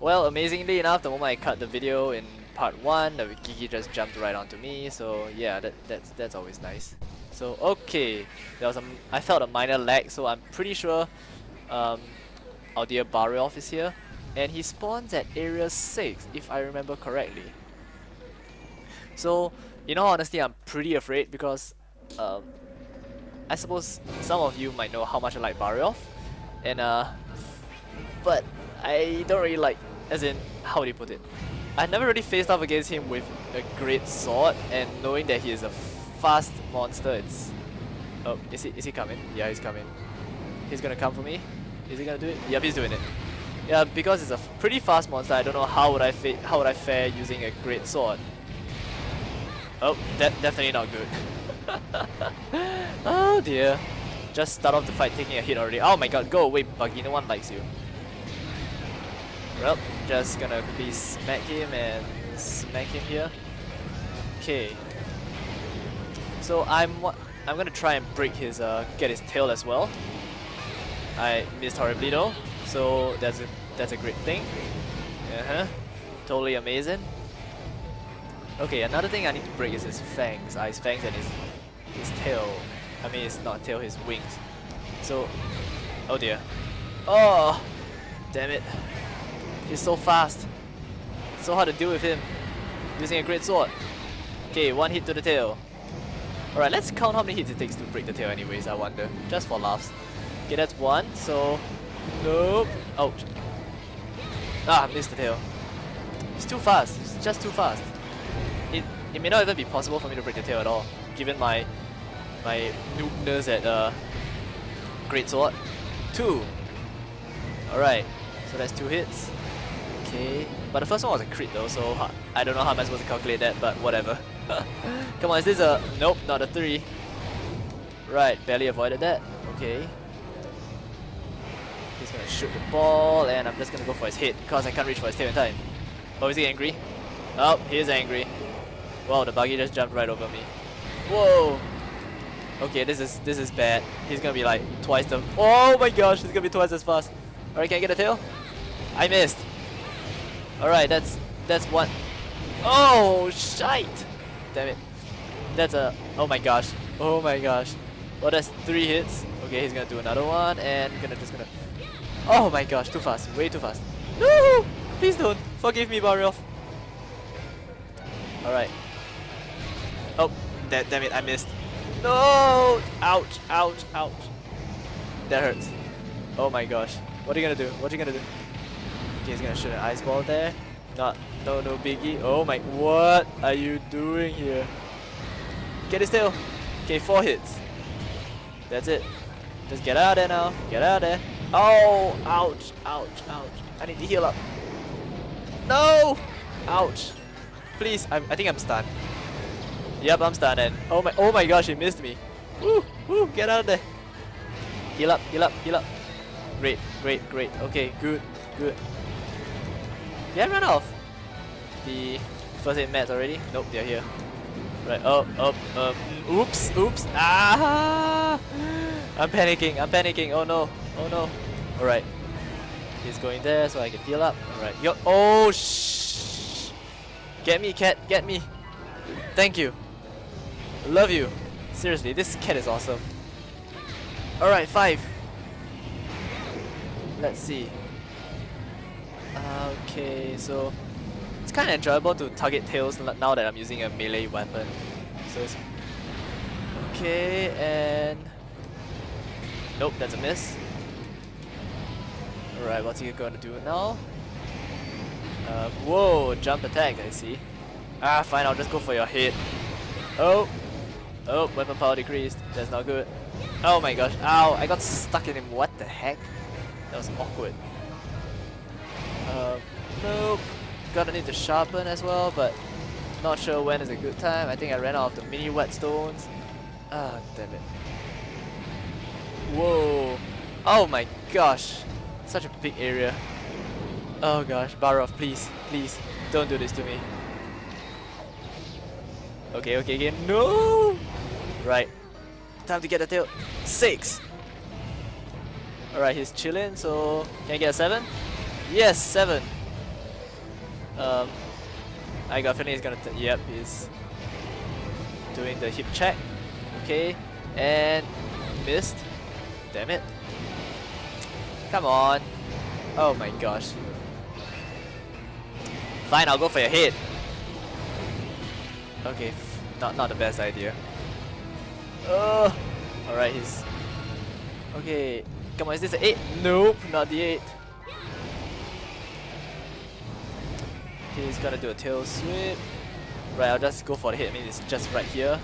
Well, amazingly enough, the moment I cut the video in part 1, the Giggi just jumped right onto me, so yeah, that, that's, that's always nice. So, okay, there was a, I felt a minor lag, so I'm pretty sure um, our dear Barioth is here. And he spawns at area 6, if I remember correctly. So, in all honesty, I'm pretty afraid because um, I suppose some of you might know how much I like Barioth. And uh, but I don't really like, as in, how do you put it? I never really faced off against him with a great sword, and knowing that he is a fast monster, it's... Oh, is he, is he coming? Yeah, he's coming. He's gonna come for me? Is he gonna do it? Yep, he's doing it. Yeah, because it's a pretty fast monster, I don't know how would I how would I fare using a great sword. Oh, that definitely not good. oh dear. Just start off the fight taking a hit already. Oh my god, go away, Baggi, no one likes you. Well, just gonna quickly smack him and smack him here. Okay. So I'm I'm gonna try and break his uh get his tail as well. I missed horribly though, so that's a that's a great thing. Uh huh. Totally amazing. Okay, another thing I need to break is his fangs. Uh, his fangs and his his tail. I mean, it's not tail, his wings. So, oh dear. Oh, damn it. He's so fast. So hard to deal with him. Using a great sword. Okay, one hit to the tail. Alright, let's count how many hits it takes to break the tail anyways, I wonder. Just for laughs. Okay, that's one, so... Nope. Ouch. Ah, missed the tail. It's too fast. It's just too fast. It, it may not even be possible for me to break the tail at all, given my my noobness at uh, Great Sword. Two. Alright, so that's two hits. Okay, but the first one was a crit though, so I don't know how am I supposed to calculate that, but whatever. Come on, is this a... Nope, not a three. Right, barely avoided that. Okay. He's gonna shoot the ball, and I'm just gonna go for his head, because I can't reach for his tail in time. Oh, is he angry? Oh, he is angry. Wow, the Baggi just jumped right over me. Whoa! Okay, this is this is bad. He's gonna be like twice the. Oh my gosh, he's gonna be twice as fast. Alright, can I get a tail? I missed. Alright, that's that's one. Oh shite! Damn it. That's a. Oh my gosh. Oh my gosh. Well, that's three hits. Okay, he's gonna do another one and gonna just gonna. Oh my gosh, too fast. Way too fast. No! Please don't. Forgive me, Barioth. Alright. Oh, that, damn it, I missed. No! Ouch, ouch, ouch. That hurts. Oh my gosh. What are you gonna do? What are you gonna do? He's gonna shoot an ice ball there. Not, no, no biggie. Oh my, what are you doing here? Get his tail. Okay, four hits. That's it. Just get out there now. Get out there. Oh, ouch, ouch, ouch. I need to heal up. No! Ouch. Please, I'm, I think I'm stunned. Yep, I'm stunned. And oh my, oh my gosh, he missed me. Woo, woo, get out of there. Heal up, heal up, heal up. Great, great, great. Okay, good, good. Did I run off the first aid meds already? Nope, they're here. Right, up, up, up. Oops, oops. Ah! I'm panicking, I'm panicking. Oh no, oh no. Alright. He's going there so I can heal up. Alright, yo. Oh, shh. Get me, cat, get me. Thank you. Love you. Seriously, this cat is awesome. Alright, five. Let's see. Okay, so it's kind of enjoyable to target tails now that I'm using a melee weapon. So it's okay, and nope, that's a miss. Alright, what's he gonna do now? Uh, whoa, jump attack, I see. Ah, fine, I'll just go for your head. Oh, oh, weapon power decreased. That's not good. Oh my gosh, ow, I got stuck in him. What the heck? That was awkward. Uh, nope. Gonna need to sharpen as well, but not sure when is a good time. I think I ran out of the mini whetstones. Ah, damn it. Whoa. Oh my gosh. Such a big area. Oh gosh, Barioth, please, please, don't do this to me. Okay, okay, again. No! Right. Time to get the tail. Six! Alright, he's chilling, so can I get a seven? Yes, seven. Um, I got a feeling he's gonna. yep, he's doing the hip check. Okay, and missed. Damn it. Come on. Oh my gosh. Fine, I'll go for your head. Okay, not not the best idea. Oh, alright, he's okay. Come on, is this an eight? Nope, not the eight. He's gonna do a tail sweep. Right, I'll just go for the hit. I mean, it's just right here.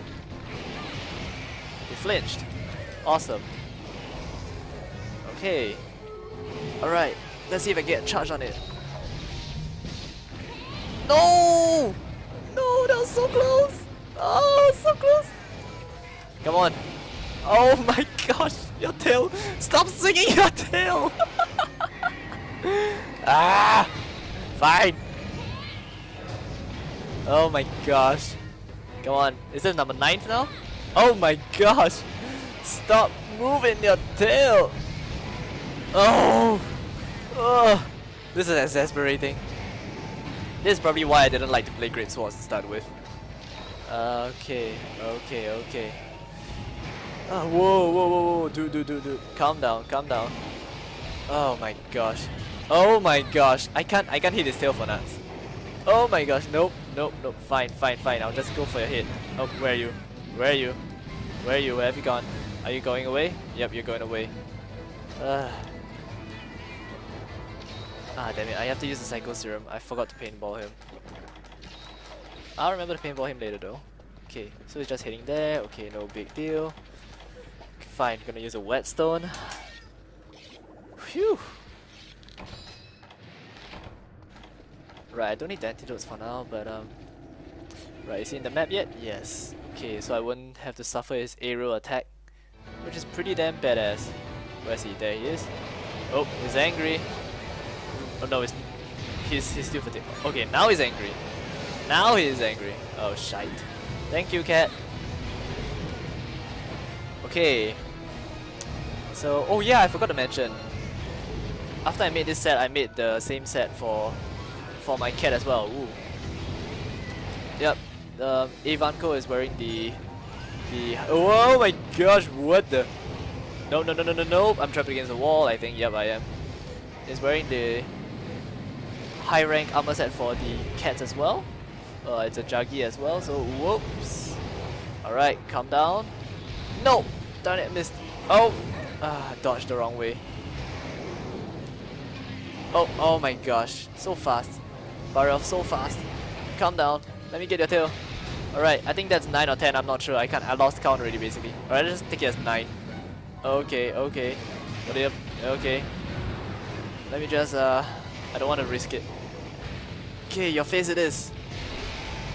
He flinched. Awesome. Okay. Alright, let's see if I get a charge on it. No! No, that was so close! Oh, so close! Come on. Oh my gosh, your tail! Stop swinging your tail! ah! Fine! Oh my gosh. Come on, is this number 9 now? Oh my gosh! Stop moving your tail! Oh! Oh! This is exasperating. This is probably why I didn't like to play Great Swords to start with. Uh, okay, okay, okay. Oh, whoa, whoa, whoa, whoa, dude, dude, dude, dude. Calm down, calm down. Oh my gosh. Oh my gosh. I can't, I can't hit his tail for nuts. Oh my gosh, nope, nope, nope. Fine, fine, fine. I'll just go for your hit. Oh, where are you? Where are you? Where are you? Where have you gone? Are you going away? Yep, you're going away. Uh. Ah, damn it. I have to use the Psychoserum. I forgot to paintball him. I'll remember to paintball him later though. Okay, so he's just hitting there. Okay, no big deal. Fine, gonna use a whetstone. Phew! Right, I don't need the antidotes for now, but um... Right, is he in the map yet? Yes. Okay, so I wouldn't have to suffer his aerial attack, which is pretty damn badass. Where's he? There he is. Oh, he's angry. Oh no, he's, he's, he's still fatigued. Okay, now he's angry. Now he is angry. Oh, shite. Thank you, cat. Okay. So, oh yeah, I forgot to mention. After I made this set, I made the same set for for my cat as well. Ooh. Yep. Um, Ivanko is wearing the the. Oh my gosh! What the? No, no, no, no, no, no! I'm trapped against the wall. I think. Yep, I am. Is wearing the high rank armor set for the cats as well. Uh, it's a Jaggi as well, so whoops. Alright, calm down. No! Darn it, missed. Oh! Ah, dodged the wrong way. Oh, oh my gosh. So fast. Barioth so fast. Calm down. Let me get your tail. Alright, I think that's 9 or 10, I'm not sure. I can't I lost count already basically. Alright, let's just take it as 9. Okay, okay. Okay. Let me just uh I don't want to risk it. Okay, your face it is.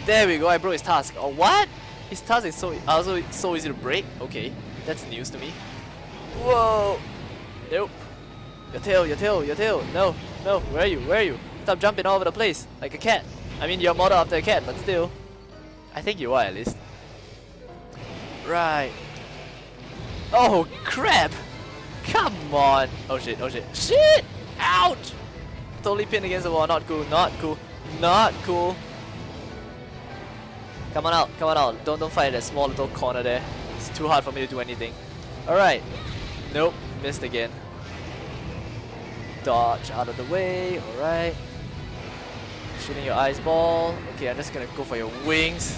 There we go, I broke his tusk. Oh, what? His tusk is so also so easy to break? Okay, that's news to me. Whoa! Nope. Your tail, your tail, your tail. No, no, where are you? Where are you? Stop jumping all over the place like a cat. I mean, you're modeled after a cat, but still. I think you are at least. Right. Oh, crap! Come on! Oh shit, oh shit. Shit! Ouch! Totally pinned against the wall. Not cool, not cool, not cool. Come on out, come on out. Don't don't fight that small little corner there. It's too hard for me to do anything. Alright. Nope, missed again. Dodge out of the way, alright. Shooting your ice ball. Okay, I'm just gonna go for your wings.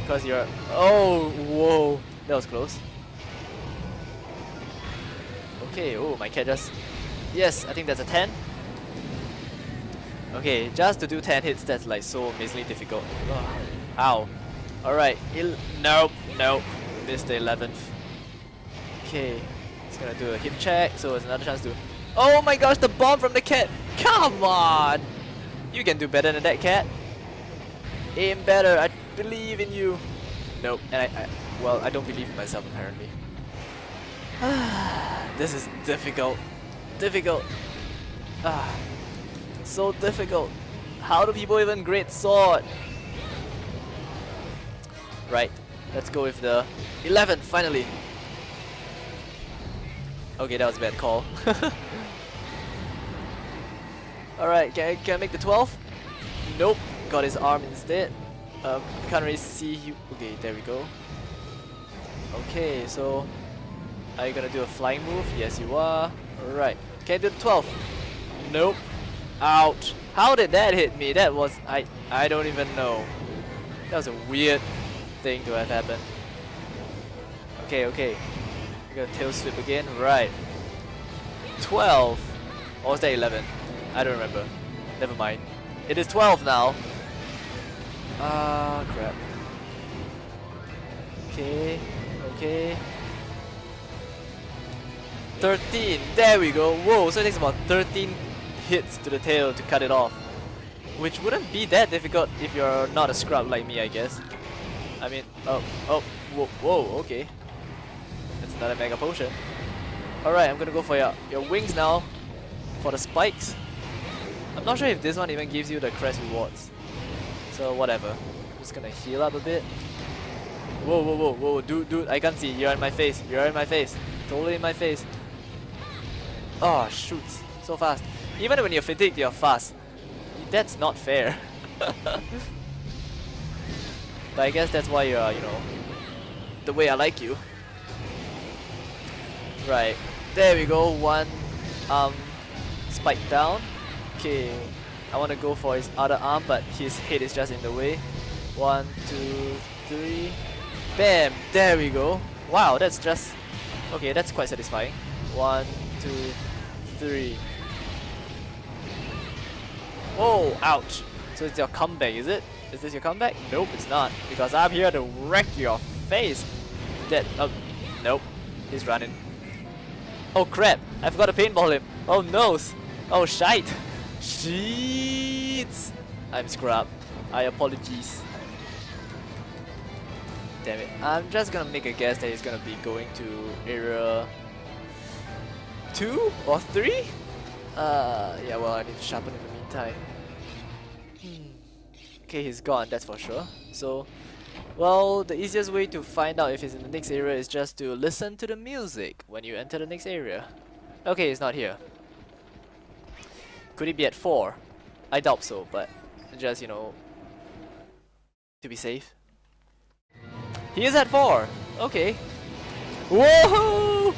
Because you're Oh whoa. That was close. Okay, oh my cat just Yes, I think that's a 10. Okay, just to do 10 hits that's like so amazingly difficult. Ugh. Ow. Alright, nope, nope. Missed the 11th. Okay, he's gonna do a hip check, so it's another chance to... Oh my gosh, the bomb from the cat! Come on! You can do better than that, cat. Aim better, I believe in you. Nope, and I, I well, I don't believe in myself apparently. this is difficult. Difficult. Ah, so difficult. How do people even great sword? Right, let's go with the 11 finally. Okay, that was a bad call. Alright, can I, can I make the 12? Nope, got his arm instead. Um, can't really see you. Okay, there we go. Okay, so are you gonna do a flying move? Yes, you are. Alright. Can I do the 12? Nope. Ouch. How did that hit me? That was I I don't even know. That was a weird thing to have happened. Okay, okay. We're gonna tail sweep again. Right. 12. Or was that 11? I don't remember. Never mind. It is 12 now. Ah, crap. Okay, okay. 13, there we go. Whoa, so it takes about 13 hits to the tail to cut it off. Which wouldn't be that difficult if you're not a scrub like me, I guess. I mean, oh, oh, whoa, whoa okay. That's another Mega Potion. Alright, I'm gonna go for your, your wings now. For the spikes. I'm not sure if this one even gives you the crest rewards. So whatever. I'm just gonna heal up a bit. Whoa, whoa, whoa, whoa, dude, dude, I can't see. You're in my face. You're in my face. Totally in my face. Oh, shoot. So fast. Even when you're fatigued, you're fast. That's not fair. but I guess that's why you're, you know, the way I like you. Right. There we go. One um, spike down. Okay, I want to go for his other arm, but his head is just in the way. One, two, three. Bam! There we go. Wow, that's just... Okay, that's quite satisfying. One, two, three. Oh, ouch. So it's your comeback, is it? Is this your comeback? Nope, it's not. Because I'm here to wreck your face. That... Oh, nope. He's running. Oh crap, I forgot to paintball him. Oh no. Oh shite. Sheets! I'm scrub. I apologize. Damn it. I'm just gonna make a guess that he's gonna be going to area 2 or 3? Uh, yeah, well, I need to sharpen in the meantime. Hmm. Okay, he's gone, that's for sure. So, well, the easiest way to find out if he's in the next area is just to listen to the music when you enter the next area. Okay, he's not here. Could he be at 4? I doubt so, but just, you know, to be safe. He is at 4! Okay. Whoa!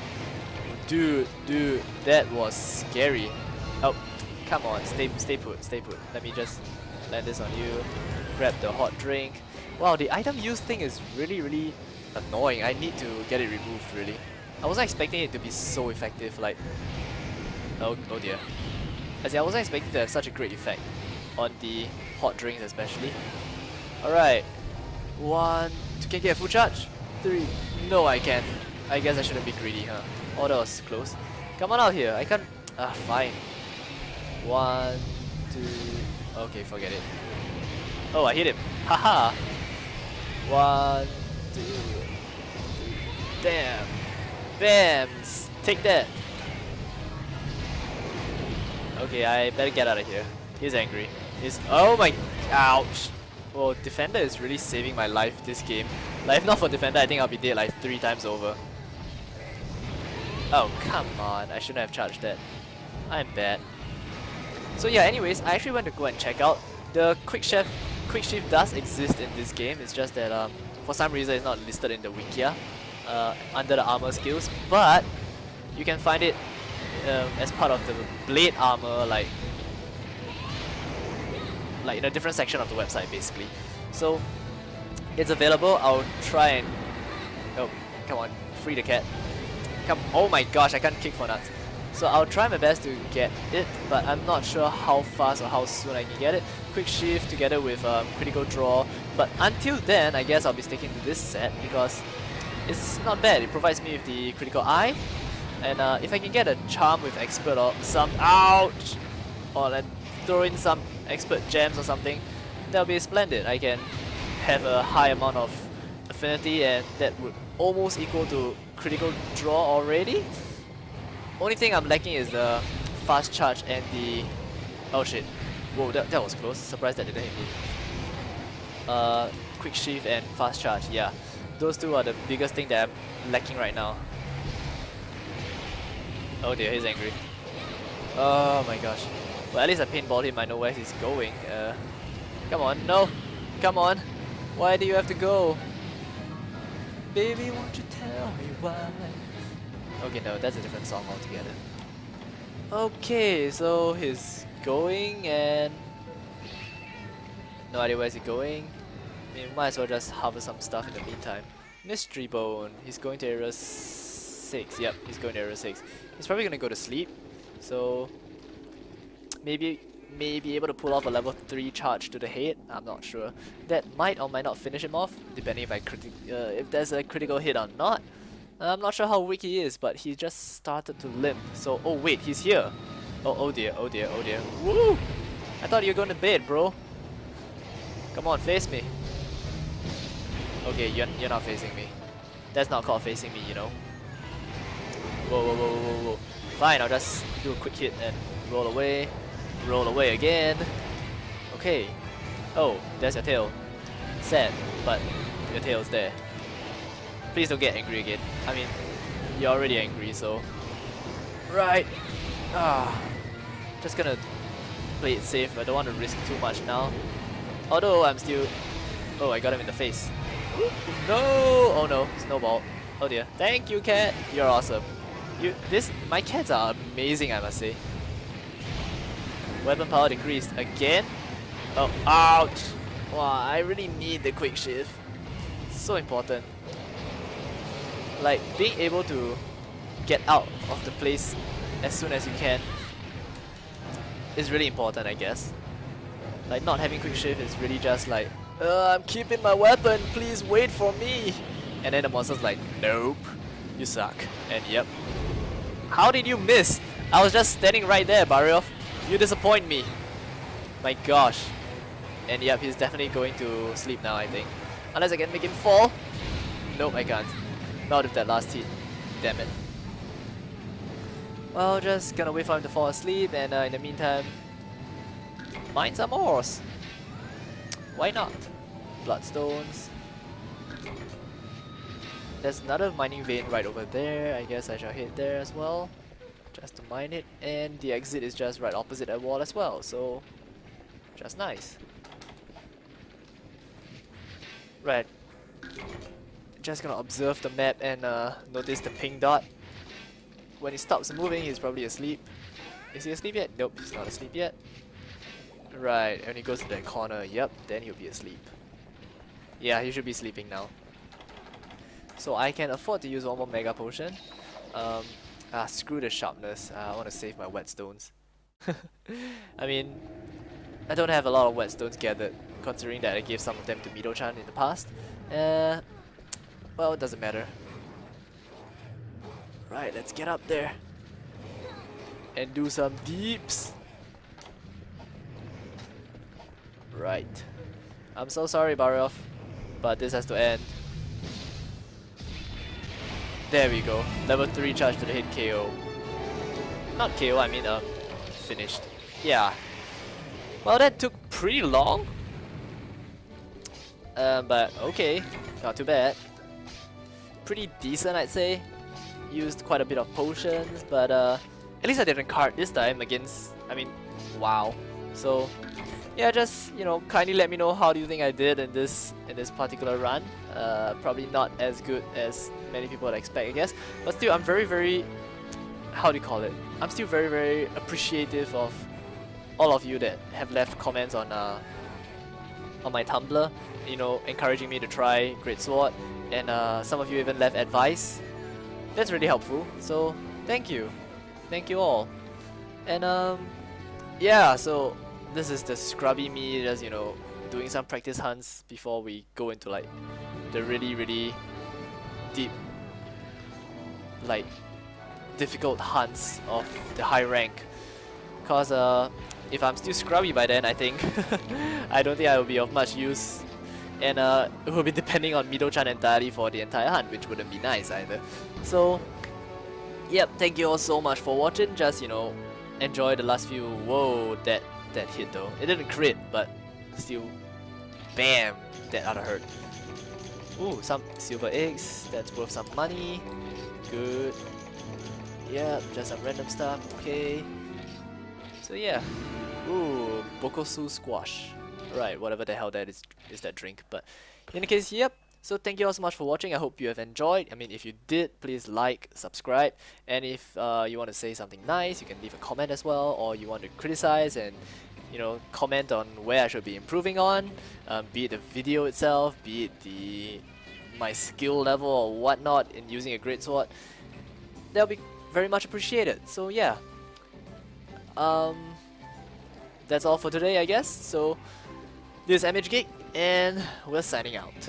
Dude, dude, that was scary. Oh, come on, stay, stay put, stay put. Let me just land this on you. Grab the hot drink. Wow, the item use thing is really, really annoying. I need to get it removed, really. I wasn't expecting it to be so effective, like... Oh, oh dear. As I wasn't expecting to have such a great effect on the hot drinks especially. Alright. One, two, can I get a full charge? Three. No, I can't. I guess I shouldn't be greedy, huh? Oh, that was close. Come on out here. I can't... Ah, fine. One, two... Okay, forget it. Oh, I hit him. Haha! One, two, three. Damn. Bam! Take that. Okay, I better get out of here. He's angry. He's- Oh my- Ouch! Well, Defender is really saving my life this game. Like, if not for Defender, I think I'll be dead like three times over. Oh, come on. I shouldn't have charged that. I'm bad. So yeah, anyways, I actually went to go and check out. The Quick Shift, Quick Shift does exist in this game, it's just that um, for some reason it's not listed in the Wikia uh, under the armor skills, but you can find it um, as part of the blade armor, like like in a different section of the website, basically. So it's available. I'll try and oh, come on, free the cat. Come, oh my gosh, I can't kick for nuts. So I'll try my best to get it, but I'm not sure how fast or how soon I can get it. Quick shift together with um, critical draw, but until then, I guess I'll be sticking to this set because it's not bad. It provides me with the critical eye, and uh, if I can get a charm with expert or some ouch, or like throw in some expert gems or something, that'll be splendid. I can have a high amount of affinity, and that would almost equal to critical draw already. Only thing I'm lacking is the fast charge and the oh shit. Whoa, that, that was close. Surprised that didn't hit me. Uh, quick shift and fast charge. Yeah, those two are the biggest thing that I'm lacking right now. Oh dear, he's angry. Oh my gosh. Well, at least I paintballed him, I know where he's going. Uh, Come on, no. Come on. Why do you have to go? Baby, won't you tell me why? Okay, no, that's a different song altogether. Okay, so he's going and... No idea where he's going. I mean, might as well just harvest some stuff in the meantime. Mystery Bone. He's going to area 6. Yep, he's going to area 6. He's probably going to go to sleep. So, maybe may be able to pull off a level 3 charge to the head, I'm not sure. That might or might not finish him off, depending if I uh, if there's a critical hit or not. I'm not sure how weak he is, but he just started to limp. So, oh wait, he's here. Oh, oh dear, oh dear, oh dear. Woo! I thought you were going to bed, bro. Come on, face me. Okay, you're, you're not facing me. That's not called facing me, you know. Whoa, whoa, whoa, whoa, whoa. Fine, I'll just do a quick hit and roll away. Roll away again. Okay. Oh, there's your tail. Sad, but your tail's there. Please don't get angry again. I mean, you're already angry, so... Right. Ah. Just gonna play it safe. I don't want to risk too much now. Although I'm still... Oh, I got him in the face. No! Oh no, snowball. Oh dear. Thank you, cat. You're awesome. You, this, my cats are amazing, I must say. Weapon power decreased again. Oh, ouch! Wow, I really need the quick shift. So important. Like, being able to get out of the place as soon as you can is really important, I guess. Like, not having quick shift is really just like, I'm keeping my weapon, please wait for me! And then the monster's like, nope, you suck. And yep. How did you miss? I was just standing right there, Barioth. You disappoint me. My gosh. And yep, he's definitely going to sleep now, I think. Unless I can make him fall. Nope, I can't. Not with that last hit. Damn it. Well, just gonna wait for him to fall asleep and uh, in the meantime, mine some ores. Why not? Bloodstones. There's another mining vein right over there. I guess I shall hit there as well just to mine it. And the exit is just right opposite that wall as well so just nice. Right. Just gonna observe the map and uh, notice the pink dot. When he stops moving he's probably asleep. Is he asleep yet? nope he's not asleep yet. Right when he goes to that corner. Yep then he'll be asleep. Yeah he should be sleeping now so I can afford to use one more mega potion um, Ah, screw the sharpness. Uh, I want to save my whetstones. I mean, I don't have a lot of whetstones gathered, considering that I gave some of them to Mido-chan in the past. Uh, well, it doesn't matter. Right, let's get up there. And do some deeps. Right. I'm so sorry, Barioth, but this has to end. There we go. Level 3 charge to the hit KO. Not KO, I mean uh, finished. Yeah. Well, that took pretty long. Um, but okay, not too bad. Pretty decent, I'd say. Used quite a bit of potions, but uh, at least I didn't cart this time against, I mean, wow. So, yeah, just, you know, kindly let me know how do you think I did in this in this particular run. Uh, probably not as good as many people would expect, I guess. But still, I'm very, very, how do you call it? I'm still very, very appreciative of all of you that have left comments on uh, on my Tumblr, you know, encouraging me to try Great Sword, and uh, some of you even left advice. That's really helpful. So thank you, thank you all. And um, yeah, so this is the scrubby me, just you know, doing some practice hunts before we go into like the really, really deep, like, difficult hunts of the high rank. Cause uh, if I'm still scrubby by then, I think, I don't think I will be of much use. And uh, it will be depending on Mido-chan entirely for the entire hunt, which wouldn't be nice either. So, yep, thank you all so much for watching. Just, you know, enjoy the last few... Whoa, that, that hit though. It didn't crit, but still, bam, that oughta hurt. Ooh, some silver eggs. That's worth some money. Good. Yep, just some random stuff. Okay. So yeah. Ooh, Bokosu squash. Right, whatever the hell that is is that drink. But in any case, yep. So thank you all so much for watching. I hope you have enjoyed. I mean, if you did, please like, subscribe, and if uh, you want to say something nice, you can leave a comment as well, or you want to criticize and you know comment on where I should be improving on, um, be it the video itself, be it the my skill level or whatnot in using a great sword. That'll be very much appreciated. So yeah, um, that's all for today, I guess. So this is MH Geek, and we're signing out.